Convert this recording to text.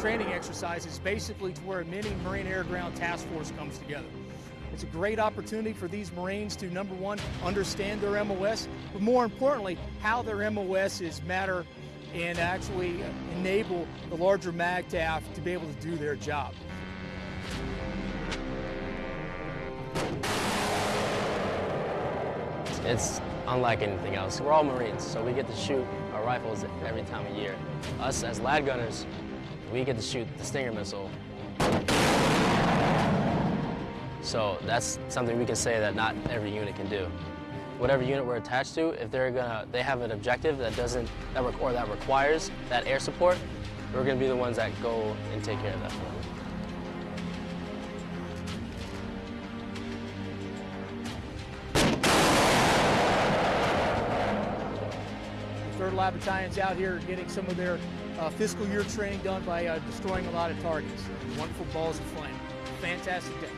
training exercise is basically to where a mini Marine Air Ground Task Force comes together. It's a great opportunity for these Marines to, number one, understand their MOS, but more importantly, how their MOSs matter and actually enable the larger MAGTF to be able to do their job. It's unlike anything else. We're all Marines, so we get to shoot our rifles every time of year. Us as LAAD gunners, we get to shoot the Stinger missile. So that's something we can say that not every unit can do. Whatever unit we're attached to, if they're gonna, they have an objective that doesn't, that or that requires that air support, we're gonna be the ones that go and take care of that for them. The 3rd LAAD Battalion's out here getting some of their uh, fiscal year training done by uh, destroying a lot of targets. Wonderful balls of flame. Fantastic day.